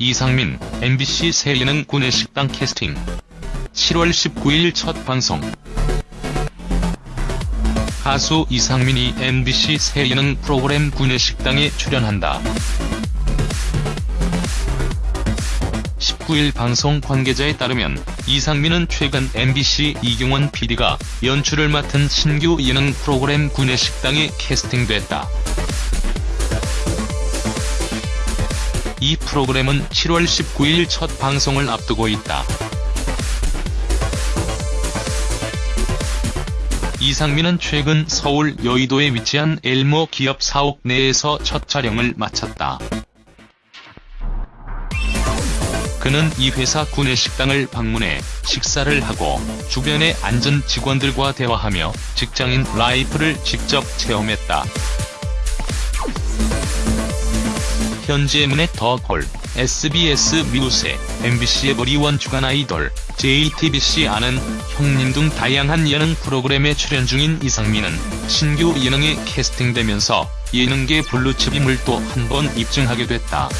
이상민, MBC 새 예능 구내식당 캐스팅 7월 19일 첫 방송 가수 이상민이 MBC 새 예능 프로그램 구내식당에 출연한다. 19일 방송 관계자에 따르면 이상민은 최근 MBC 이경원 PD가 연출을 맡은 신규 예능 프로그램 구내식당에 캐스팅됐다. 이 프로그램은 7월 19일 첫 방송을 앞두고 있다. 이상민은 최근 서울 여의도에 위치한 엘모 기업 사옥 내에서 첫 촬영을 마쳤다. 그는 이 회사 구내식당을 방문해 식사를 하고 주변의 안전 직원들과 대화하며 직장인 라이프를 직접 체험했다. 현재 문의 더콜, SBS 미우새, MBC의 머리원 주간 아이돌, JTBC 아는 형님 등 다양한 예능 프로그램에 출연 중인 이상민은 신규 예능에 캐스팅되면서 예능계 블루칩임을 또 한 번 입증하게 됐다.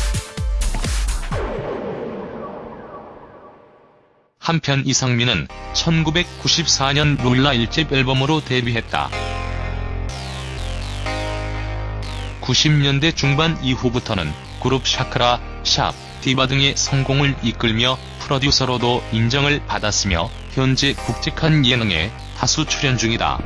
한편 이상민은 1994년 롤라 1집 앨범으로 데뷔했다. 90년대 중반 이후부터는 그룹 샤크라, 샵, 디바 등의 성공을 이끌며 프로듀서로도 인정을 받았으며 현재 국직한 예능에 다수 출연 중이다.